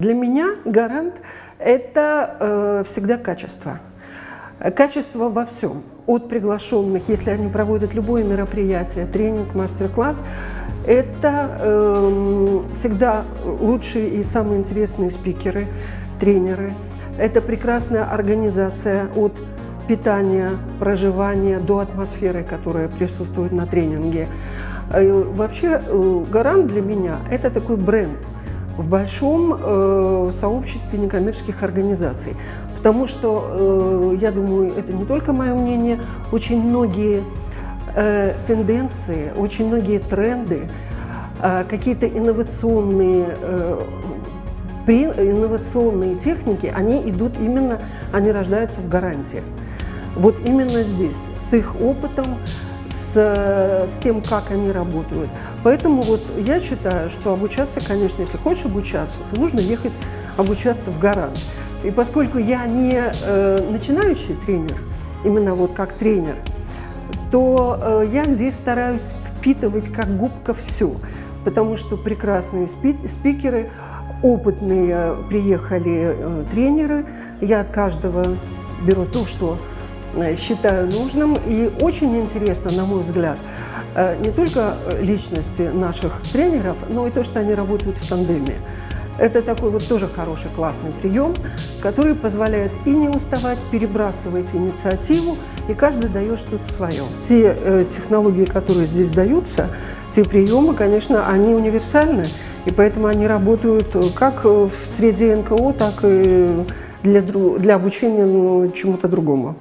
Для меня гарант – это э, всегда качество. Качество во всем. От приглашенных, если они проводят любое мероприятие, тренинг, мастер-класс, это э, всегда лучшие и самые интересные спикеры, тренеры. Это прекрасная организация от питания, проживания до атмосферы, которая присутствует на тренинге. Э, вообще, э, гарант для меня – это такой бренд – в большом э, сообществе некоммерческих организаций. Потому что, э, я думаю, это не только мое мнение, очень многие э, тенденции, очень многие тренды, э, какие-то инновационные э, при инновационные техники, они идут именно, они рождаются в гарантии. Вот именно здесь, с их опытом, с, с тем, как они работают. Поэтому вот я считаю, что обучаться, конечно, если хочешь обучаться, то нужно ехать обучаться в Гарант. И поскольку я не э, начинающий тренер, именно вот как тренер, то э, я здесь стараюсь впитывать как губка все, потому что прекрасные спикеры, опытные приехали э, тренеры, я от каждого беру то, что считаю нужным. И очень интересно, на мой взгляд, э, не только личности наших тренеров, но и то, что они работают в тандеме. Это такой вот тоже хороший, классный прием, который позволяет и не уставать, перебрасывать инициативу, и каждый дает что-то свое. Те э, технологии, которые здесь даются, те приемы, конечно, они универсальны, и поэтому они работают как в среде НКО, так и для, для обучения ну, чему-то другому.